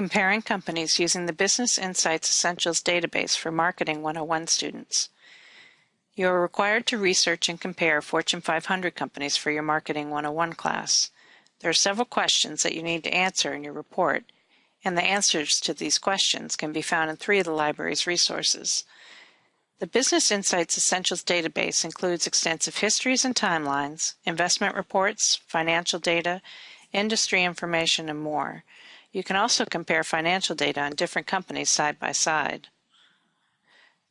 Comparing companies using the Business Insights Essentials database for Marketing 101 students. You are required to research and compare Fortune 500 companies for your Marketing 101 class. There are several questions that you need to answer in your report, and the answers to these questions can be found in three of the library's resources. The Business Insights Essentials database includes extensive histories and timelines, investment reports, financial data, industry information, and more. You can also compare financial data on different companies side by side.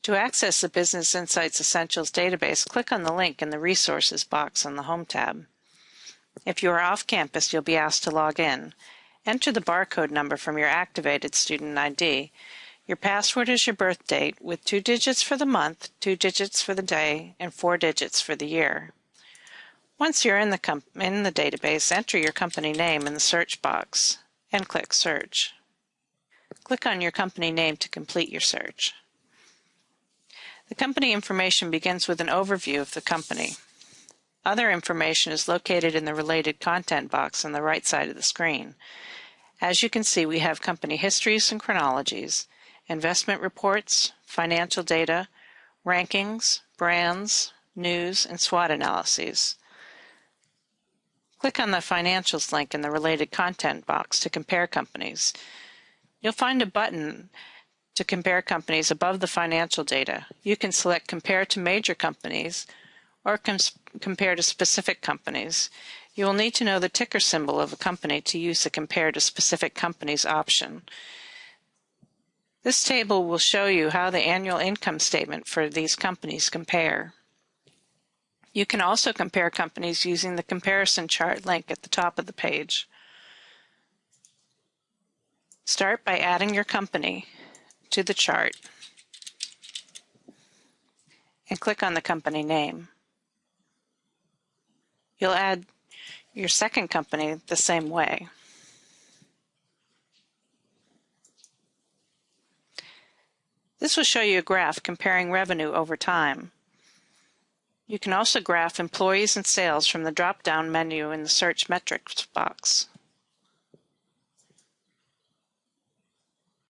To access the Business Insights Essentials database, click on the link in the Resources box on the Home tab. If you are off campus, you'll be asked to log in. Enter the barcode number from your activated student ID. Your password is your birth date with two digits for the month, two digits for the day, and four digits for the year. Once you're in the, in the database, enter your company name in the search box and click Search. Click on your company name to complete your search. The company information begins with an overview of the company. Other information is located in the related content box on the right side of the screen. As you can see, we have company histories and chronologies, investment reports, financial data, rankings, brands, news, and SWOT analyses. Click on the Financials link in the related content box to compare companies. You'll find a button to compare companies above the financial data. You can select Compare to Major Companies or compare to specific companies. You will need to know the ticker symbol of a company to use the Compare to Specific Companies option. This table will show you how the annual income statement for these companies compare. You can also compare companies using the comparison chart link at the top of the page. Start by adding your company to the chart and click on the company name. You'll add your second company the same way. This will show you a graph comparing revenue over time. You can also graph employees and sales from the drop-down menu in the Search Metrics box.